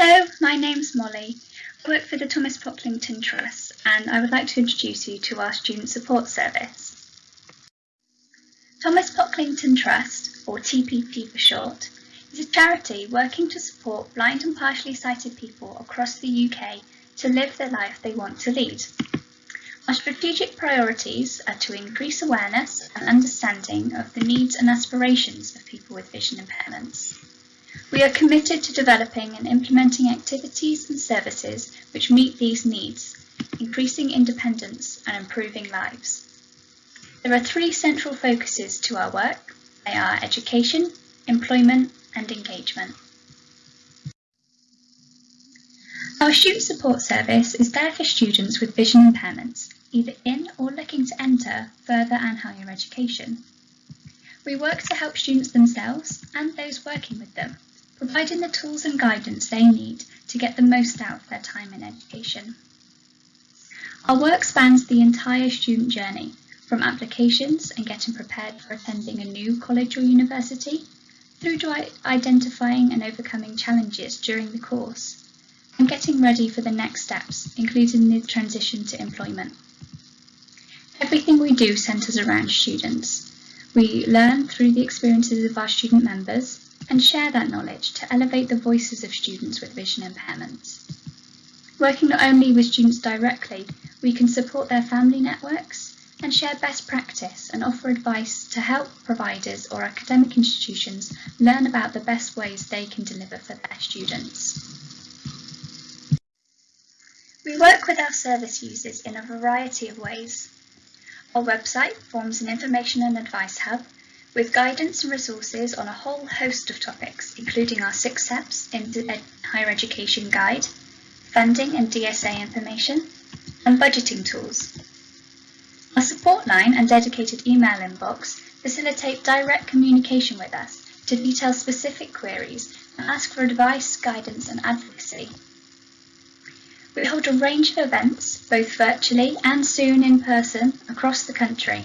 Hello, my name's Molly. I work for the Thomas Pocklington Trust and I would like to introduce you to our Student Support Service. Thomas Pocklington Trust, or TPT for short, is a charity working to support blind and partially sighted people across the UK to live the life they want to lead. Our strategic priorities are to increase awareness and understanding of the needs and aspirations of people with vision impairments. We are committed to developing and implementing activities and services which meet these needs, increasing independence and improving lives. There are three central focuses to our work. They are education, employment and engagement. Our student support service is there for students with vision impairments, either in or looking to enter further and higher education. We work to help students themselves and those working with them, providing the tools and guidance they need to get the most out of their time in education. Our work spans the entire student journey, from applications and getting prepared for attending a new college or university, through to identifying and overcoming challenges during the course, and getting ready for the next steps, including the transition to employment. Everything we do centres around students. We learn through the experiences of our student members and share that knowledge to elevate the voices of students with vision impairments. Working not only with students directly, we can support their family networks and share best practice and offer advice to help providers or academic institutions learn about the best ways they can deliver for their students. We work with our service users in a variety of ways. Our website forms an information and advice hub with guidance and resources on a whole host of topics, including our six steps in the higher education guide, funding and DSA information, and budgeting tools. Our support line and dedicated email inbox facilitate direct communication with us to detail specific queries and ask for advice, guidance and advocacy. We hold a range of events, both virtually and soon in person, across the country.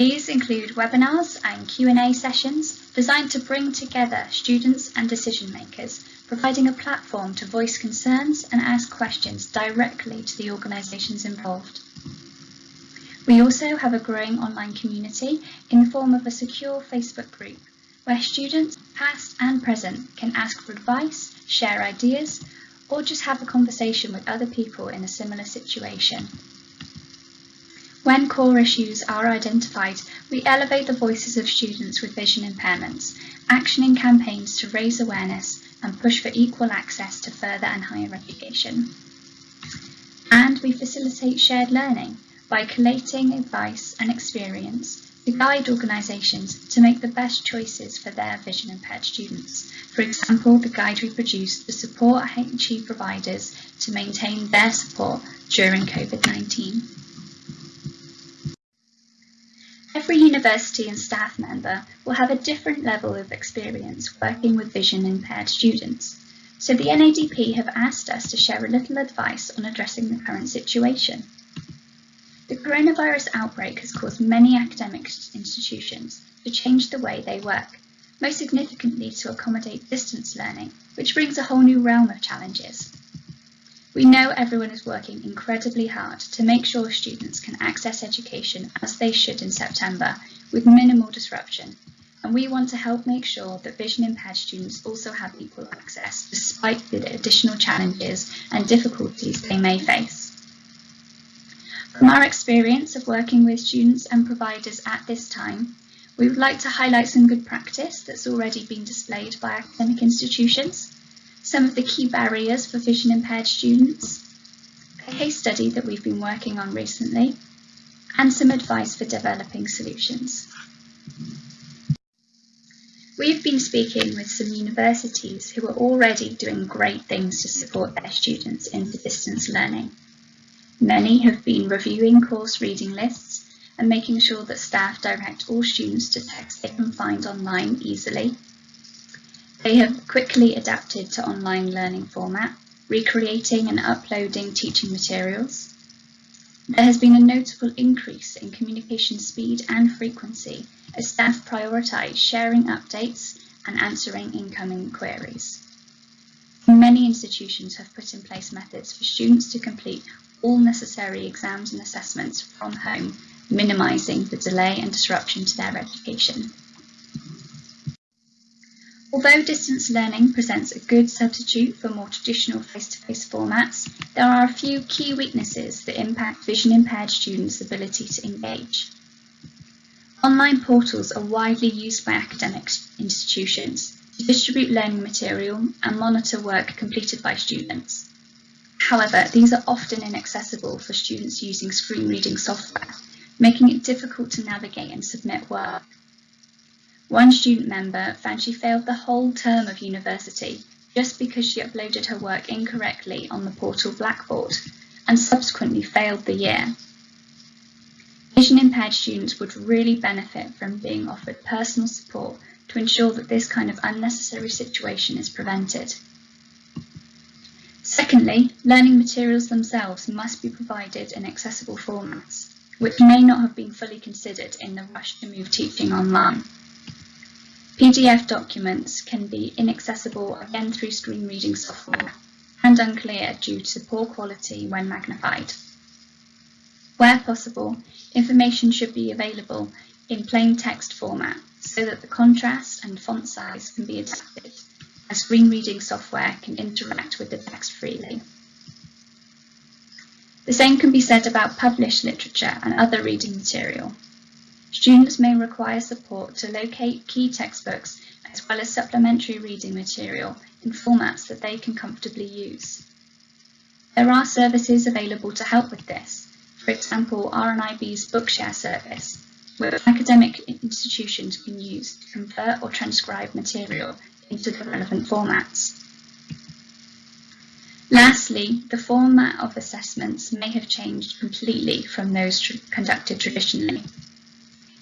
These include webinars and Q&A sessions designed to bring together students and decision makers, providing a platform to voice concerns and ask questions directly to the organisations involved. We also have a growing online community in the form of a secure Facebook group where students, past and present, can ask for advice, share ideas, or just have a conversation with other people in a similar situation. When core issues are identified, we elevate the voices of students with vision impairments, actioning campaigns to raise awareness and push for equal access to further and higher education. And we facilitate shared learning by collating advice and experience to guide organisations to make the best choices for their vision impaired students. For example, the guide we produced to support HE providers to maintain their support during COVID-19. Every university and staff member will have a different level of experience working with vision impaired students. So the NADP have asked us to share a little advice on addressing the current situation. The coronavirus outbreak has caused many academic institutions to change the way they work, most significantly to accommodate distance learning, which brings a whole new realm of challenges. We know everyone is working incredibly hard to make sure students can access education as they should in September with minimal disruption, and we want to help make sure that vision impaired students also have equal access despite the additional challenges and difficulties they may face. From our experience of working with students and providers at this time, we would like to highlight some good practice that's already been displayed by academic institutions, some of the key barriers for vision impaired students, a case study that we've been working on recently, and some advice for developing solutions. We've been speaking with some universities who are already doing great things to support their students in distance learning. Many have been reviewing course reading lists and making sure that staff direct all students to texts they can find online easily. They have quickly adapted to online learning format, recreating and uploading teaching materials. There has been a notable increase in communication speed and frequency as staff prioritise sharing updates and answering incoming queries. Many institutions have put in place methods for students to complete all necessary exams and assessments from home, minimising the delay and disruption to their education. Although distance learning presents a good substitute for more traditional face-to-face -face formats, there are a few key weaknesses that impact vision impaired students' ability to engage. Online portals are widely used by academic institutions to distribute learning material and monitor work completed by students. However, these are often inaccessible for students using screen reading software, making it difficult to navigate and submit work. One student member found she failed the whole term of university just because she uploaded her work incorrectly on the portal Blackboard and subsequently failed the year. Vision impaired students would really benefit from being offered personal support to ensure that this kind of unnecessary situation is prevented. Secondly, learning materials themselves must be provided in accessible formats, which may not have been fully considered in the rush to move teaching online. PDF documents can be inaccessible again through screen reading software and unclear due to poor quality when magnified. Where possible, information should be available in plain text format so that the contrast and font size can be adapted as screen reading software can interact with the text freely. The same can be said about published literature and other reading material. Students may require support to locate key textbooks as well as supplementary reading material in formats that they can comfortably use. There are services available to help with this, for example RNIB's Bookshare service, where academic institutions can use to convert or transcribe material into the relevant formats. Lastly, the format of assessments may have changed completely from those tr conducted traditionally.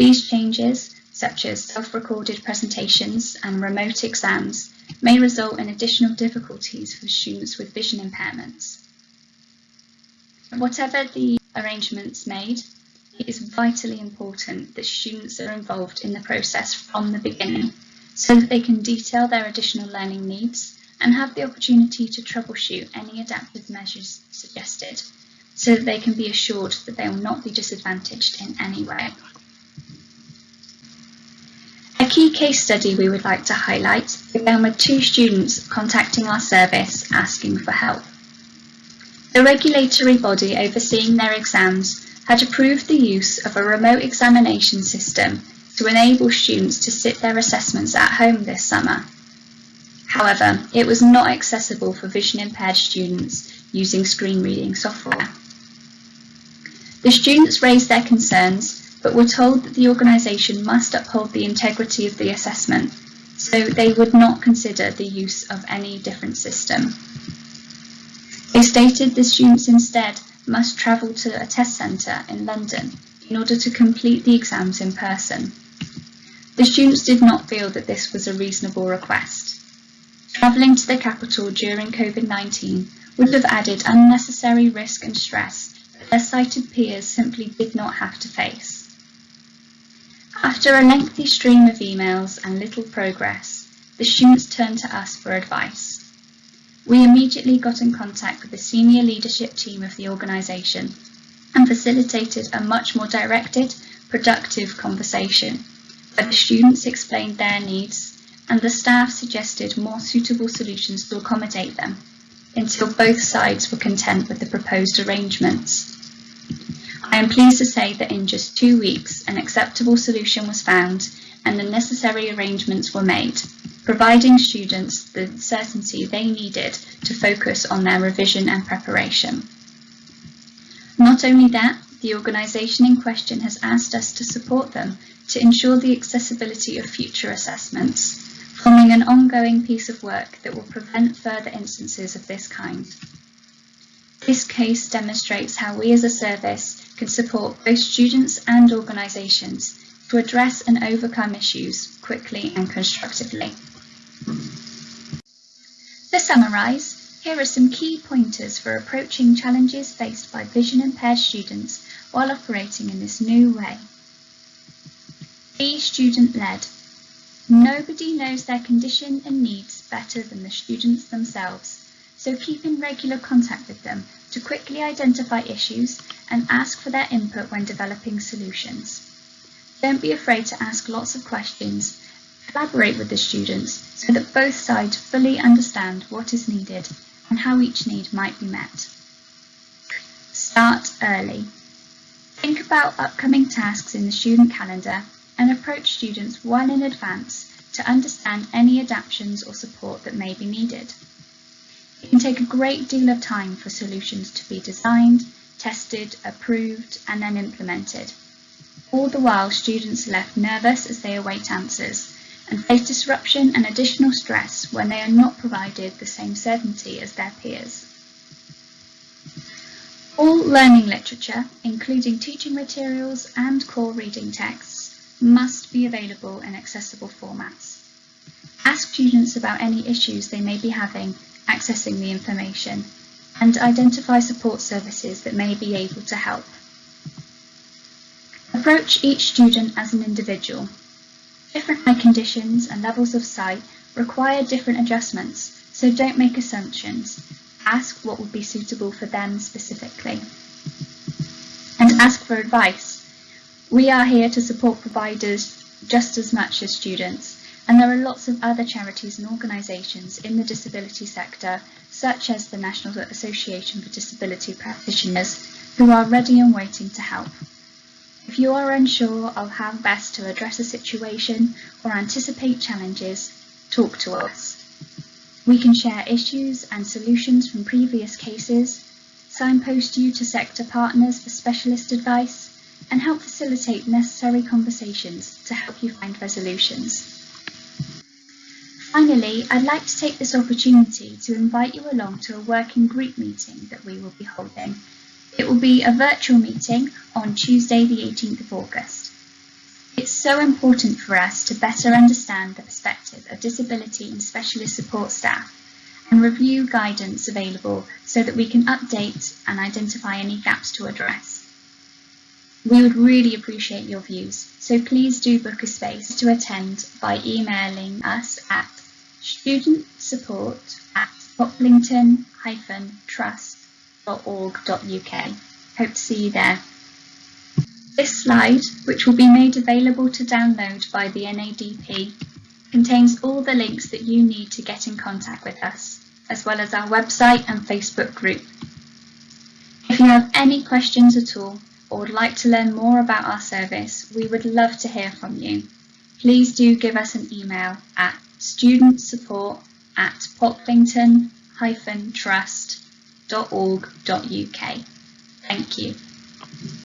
These changes, such as self-recorded presentations and remote exams, may result in additional difficulties for students with vision impairments. Whatever the arrangements made, it is vitally important that students are involved in the process from the beginning so that they can detail their additional learning needs and have the opportunity to troubleshoot any adaptive measures suggested so that they can be assured that they will not be disadvantaged in any way key case study we would like to highlight began with two students contacting our service asking for help. The regulatory body overseeing their exams had approved the use of a remote examination system to enable students to sit their assessments at home this summer. However, it was not accessible for vision impaired students using screen reading software. The students raised their concerns but were told that the organisation must uphold the integrity of the assessment, so they would not consider the use of any different system. They stated the students instead must travel to a test centre in London in order to complete the exams in person. The students did not feel that this was a reasonable request. Travelling to the capital during COVID-19 would have added unnecessary risk and stress that their sighted peers simply did not have to face. After a lengthy stream of emails and little progress, the students turned to us for advice. We immediately got in contact with the senior leadership team of the organisation and facilitated a much more directed, productive conversation where the students explained their needs and the staff suggested more suitable solutions to accommodate them until both sides were content with the proposed arrangements. I am pleased to say that in just two weeks an acceptable solution was found and the necessary arrangements were made, providing students the certainty they needed to focus on their revision and preparation. Not only that, the organisation in question has asked us to support them to ensure the accessibility of future assessments, forming an ongoing piece of work that will prevent further instances of this kind. This case demonstrates how we as a service can support both students and organisations to address and overcome issues quickly and constructively. To summarise, here are some key pointers for approaching challenges faced by vision impaired students while operating in this new way. Be student-led. Nobody knows their condition and needs better than the students themselves, so keep in regular contact with them to quickly identify issues and ask for their input when developing solutions. Don't be afraid to ask lots of questions. Collaborate with the students so that both sides fully understand what is needed and how each need might be met. Start early. Think about upcoming tasks in the student calendar and approach students well in advance to understand any adaptations or support that may be needed. It can take a great deal of time for solutions to be designed, tested, approved and then implemented. All the while students are left nervous as they await answers and face disruption and additional stress when they are not provided the same certainty as their peers. All learning literature, including teaching materials and core reading texts, must be available in accessible formats. Ask students about any issues they may be having accessing the information and identify support services that may be able to help. Approach each student as an individual. Different eye conditions and levels of sight require different adjustments, so don't make assumptions. Ask what would be suitable for them specifically. And ask for advice. We are here to support providers just as much as students, and there are lots of other charities and organisations in the disability sector, such as the National Association for Disability Practitioners, who are ready and waiting to help. If you are unsure of how best to address a situation or anticipate challenges, talk to us. We can share issues and solutions from previous cases, signpost you to sector partners for specialist advice, and help facilitate necessary conversations to help you find resolutions. Finally, I'd like to take this opportunity to invite you along to a working group meeting that we will be holding. It will be a virtual meeting on Tuesday the 18th of August. It's so important for us to better understand the perspective of disability and specialist support staff and review guidance available so that we can update and identify any gaps to address. We would really appreciate your views, so please do book a space to attend by emailing us at studentsupport at pocklington-trust.org.uk. Hope to see you there. This slide, which will be made available to download by the NADP, contains all the links that you need to get in contact with us, as well as our website and Facebook group. If you have any questions at all or would like to learn more about our service, we would love to hear from you. Please do give us an email at studentsupport at pocklington-trust.org.uk. Thank you.